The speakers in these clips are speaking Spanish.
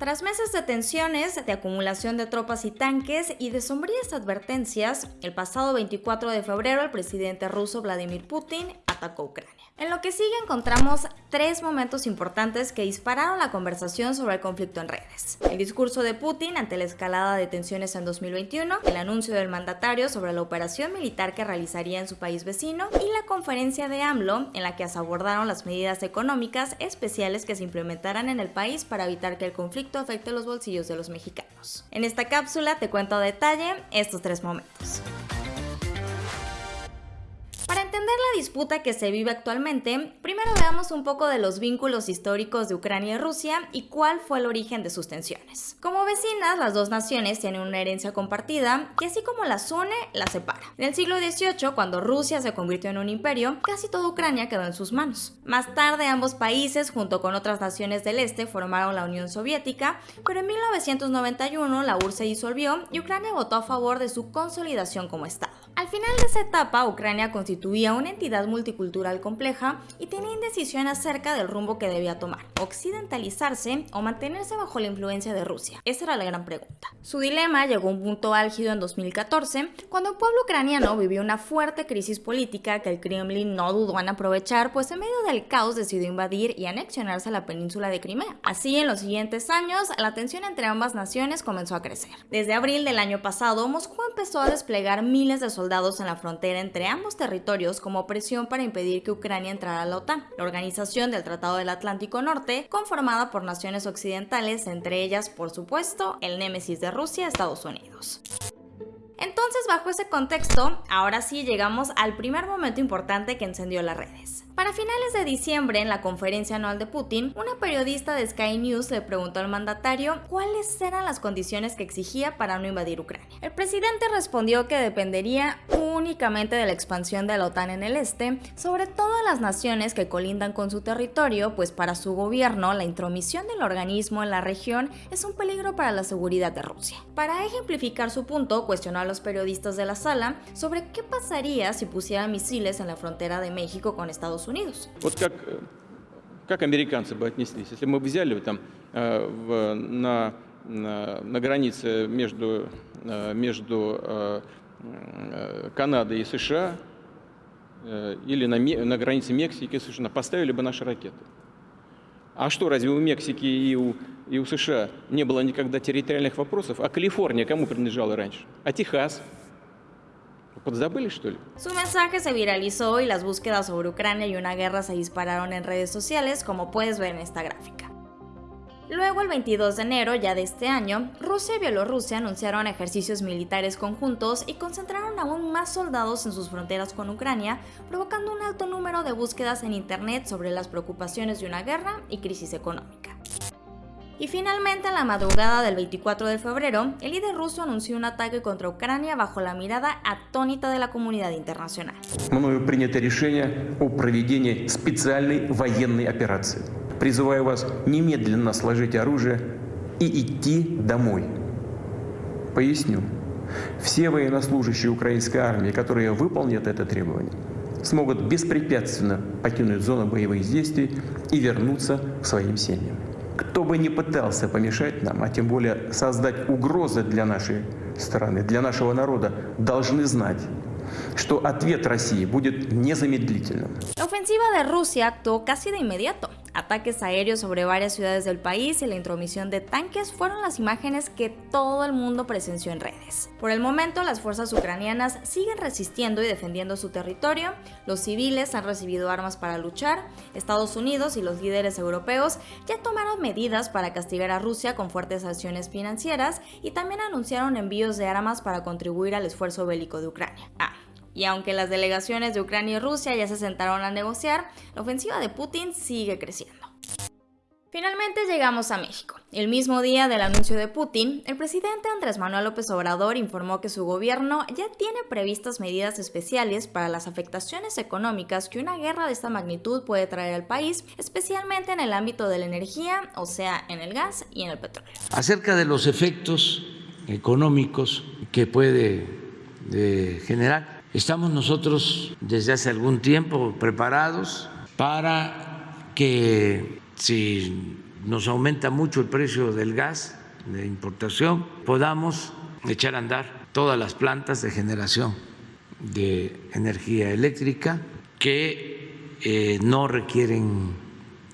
Tras meses de tensiones, de acumulación de tropas y tanques y de sombrías advertencias, el pasado 24 de febrero el presidente ruso Vladimir Putin atacó Ucrania. En lo que sigue encontramos tres momentos importantes que dispararon la conversación sobre el conflicto en redes. El discurso de Putin ante la escalada de tensiones en 2021, el anuncio del mandatario sobre la operación militar que realizaría en su país vecino y la conferencia de AMLO en la que se abordaron las medidas económicas especiales que se implementarán en el país para evitar que el conflicto afecte los bolsillos de los mexicanos. En esta cápsula te cuento a detalle estos tres momentos. Entender la disputa que se vive actualmente, primero veamos un poco de los vínculos históricos de Ucrania y Rusia y cuál fue el origen de sus tensiones. Como vecinas, las dos naciones tienen una herencia compartida que así como las une, las separa. En el siglo XVIII, cuando Rusia se convirtió en un imperio, casi toda Ucrania quedó en sus manos. Más tarde, ambos países, junto con otras naciones del este, formaron la Unión Soviética, pero en 1991 la URSS se disolvió y Ucrania votó a favor de su consolidación como Estado. Al final de esa etapa, Ucrania constituía una entidad multicultural compleja y tenía indecisión acerca del rumbo que debía tomar, occidentalizarse o mantenerse bajo la influencia de Rusia. Esa era la gran pregunta. Su dilema llegó a un punto álgido en 2014, cuando el pueblo ucraniano vivió una fuerte crisis política que el Kremlin no dudó en aprovechar, pues en medio del caos decidió invadir y anexionarse a la península de Crimea. Así, en los siguientes años, la tensión entre ambas naciones comenzó a crecer. Desde abril del año pasado, Moscú empezó a desplegar miles de soldados soldados en la frontera entre ambos territorios como presión para impedir que Ucrania entrara a la OTAN, la organización del Tratado del Atlántico Norte, conformada por naciones occidentales, entre ellas, por supuesto, el némesis de Rusia, Estados Unidos. Entonces, bajo ese contexto, ahora sí llegamos al primer momento importante que encendió las redes. Para finales de diciembre, en la conferencia anual de Putin, una periodista de Sky News le preguntó al mandatario cuáles eran las condiciones que exigía para no invadir Ucrania. El presidente respondió que dependería únicamente de la expansión de la OTAN en el este, sobre todo las naciones que colindan con su territorio, pues para su gobierno la intromisión del organismo en la región es un peligro para la seguridad de Rusia. Para ejemplificar su punto, cuestionó a los periodistas de la sala sobre qué pasaría si pusieran misiles en la frontera de México con Estados Unidos как, американцы бы отнеслись, если мы взяли там в, на, на, на границе между, между Канадой и США или на, на границе Мексики США, поставили бы наши ракеты. А что, разве у Мексики и у, и у США не было никогда территориальных вопросов? А Калифорния кому принадлежала раньше? А Техас? Su mensaje se viralizó y las búsquedas sobre Ucrania y una guerra se dispararon en redes sociales, como puedes ver en esta gráfica. Luego, el 22 de enero ya de este año, Rusia y Bielorrusia anunciaron ejercicios militares conjuntos y concentraron aún más soldados en sus fronteras con Ucrania, provocando un alto número de búsquedas en Internet sobre las preocupaciones de una guerra y crisis económica. Y finalmente, en la madrugada del 24 de febrero, el líder ruso anunció un ataque contra Ucrania bajo la mirada atónita de la comunidad internacional. Призываю вас немедленно сложить оружие и идти домой. Поясню. Все военнослужащие украинской армии, которые выполнят это требование, смогут беспрепятственно покинуть зону боевых действий и вернуться к своим семьям. кто бы ни пытался помешать нам, а тем более создать угрозы для нашей страны, для нашего народа, должны знать, что ответ России будет незамедлительным. La ofensiva de Rusia actuó casi de inmediato. Ataques aéreos sobre varias ciudades del país y la intromisión de tanques fueron las imágenes que todo el mundo presenció en redes. Por el momento, las fuerzas ucranianas siguen resistiendo y defendiendo su territorio, los civiles han recibido armas para luchar, Estados Unidos y los líderes europeos ya tomaron medidas para castigar a Rusia con fuertes sanciones financieras y también anunciaron envíos de armas para contribuir al esfuerzo bélico de Ucrania. Ah, y aunque las delegaciones de Ucrania y Rusia ya se sentaron a negociar, la ofensiva de Putin sigue creciendo. Finalmente llegamos a México. El mismo día del anuncio de Putin, el presidente Andrés Manuel López Obrador informó que su gobierno ya tiene previstas medidas especiales para las afectaciones económicas que una guerra de esta magnitud puede traer al país, especialmente en el ámbito de la energía, o sea, en el gas y en el petróleo. Acerca de los efectos económicos que puede eh, generar Estamos nosotros desde hace algún tiempo preparados para que si nos aumenta mucho el precio del gas de importación, podamos echar a andar todas las plantas de generación de energía eléctrica que eh, no requieren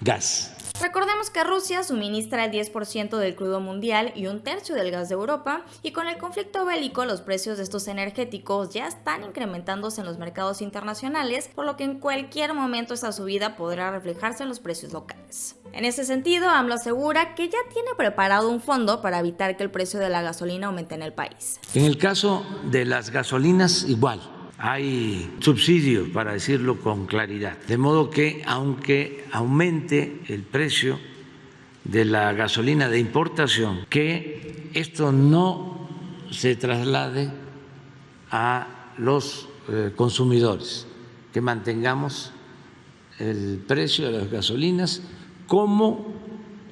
gas. Recordemos que Rusia suministra el 10% del crudo mundial y un tercio del gas de Europa, y con el conflicto bélico los precios de estos energéticos ya están incrementándose en los mercados internacionales, por lo que en cualquier momento esa subida podrá reflejarse en los precios locales. En ese sentido, AMLO asegura que ya tiene preparado un fondo para evitar que el precio de la gasolina aumente en el país. En el caso de las gasolinas, igual hay subsidio, para decirlo con claridad. De modo que aunque aumente el precio de la gasolina de importación, que esto no se traslade a los eh, consumidores, que mantengamos el precio de las gasolinas como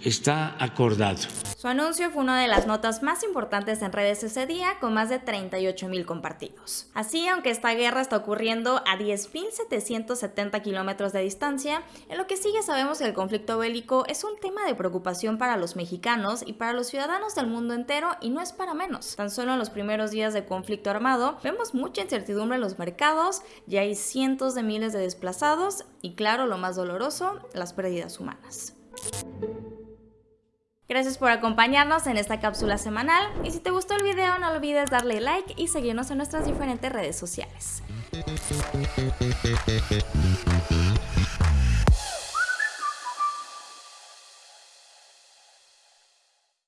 está acordado. Su anuncio fue una de las notas más importantes en redes ese día, con más de 38 mil compartidos. Así, aunque esta guerra está ocurriendo a 10.770 kilómetros de distancia, en lo que sigue sabemos que el conflicto bélico es un tema de preocupación para los mexicanos y para los ciudadanos del mundo entero, y no es para menos. Tan solo en los primeros días de conflicto armado, vemos mucha incertidumbre en los mercados, ya hay cientos de miles de desplazados, y claro, lo más doloroso, las pérdidas humanas. Gracias por acompañarnos en esta cápsula semanal y si te gustó el video no olvides darle like y seguirnos en nuestras diferentes redes sociales.